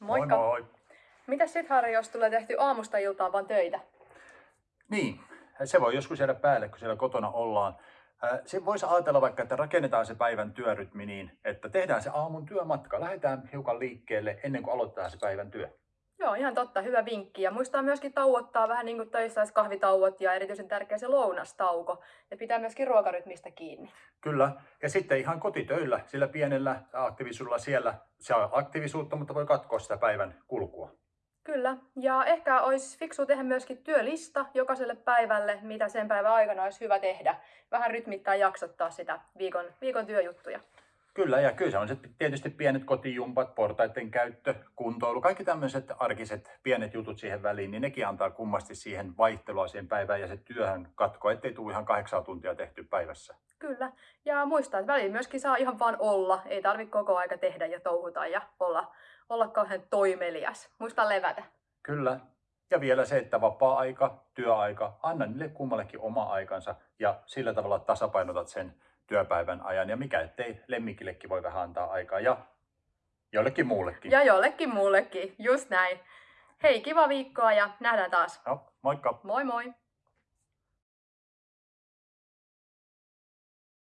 Moikka! Moi moi! Mitäs sit Harri, jos tulee tehty aamusta iltaan vaan töitä? Niin, se voi joskus jäädä päälle, kun siellä kotona ollaan. Se voisi ajatella vaikka, että rakennetaan se päivän työrytmi niin, että tehdään se aamun työmatka. Lähdetään hiukan liikkeelle ennen kuin aloitetaan se päivän työ. Joo, ihan totta. Hyvä vinkki. Ja muistaa myöskin tauottaa vähän niin kuin töissä olisi kahvitauot ja erityisen tärkeä se lounastauko. Ja pitää myöskin ruokarytmistä kiinni. Kyllä. Ja sitten ihan kotitöillä, sillä pienellä aktiivisuudella siellä se on aktiivisuutta, mutta voi katkoa sitä päivän kulkua. Kyllä. Ja ehkä olisi fiksu tehdä myöskin työlista jokaiselle päivälle, mitä sen päivän aikana olisi hyvä tehdä. Vähän rytmittää ja jaksottaa sitä viikon, viikon työjuttuja. Kyllä, ja kyllä se on se tietysti pienet kotijumpat, portaiden käyttö, kuntoilu, kaikki tämmöiset arkiset pienet jutut siihen väliin, niin nekin antaa kummasti siihen vaihtelua siihen päivään ja se työhön katko, ettei tule ihan kahdeksan tuntia tehty päivässä. Kyllä. Ja muistaa, että väliin myöskin saa ihan vaan olla. Ei tarvitse koko aika tehdä ja touhuta ja olla, olla kauhean toimelias. Muista levätä. Kyllä. Ja vielä se, että vapaa-aika, työaika, anna niille kummallekin oma aikansa ja sillä tavalla tasapainotat sen työpäivän ajan. Ja mikä ettei lemmikillekin voi vähän antaa aikaa ja jollekin muullekin. Ja jollekin muullekin, just näin. Hei, kiva viikkoa ja nähdään taas. No, moikka! Moi moi!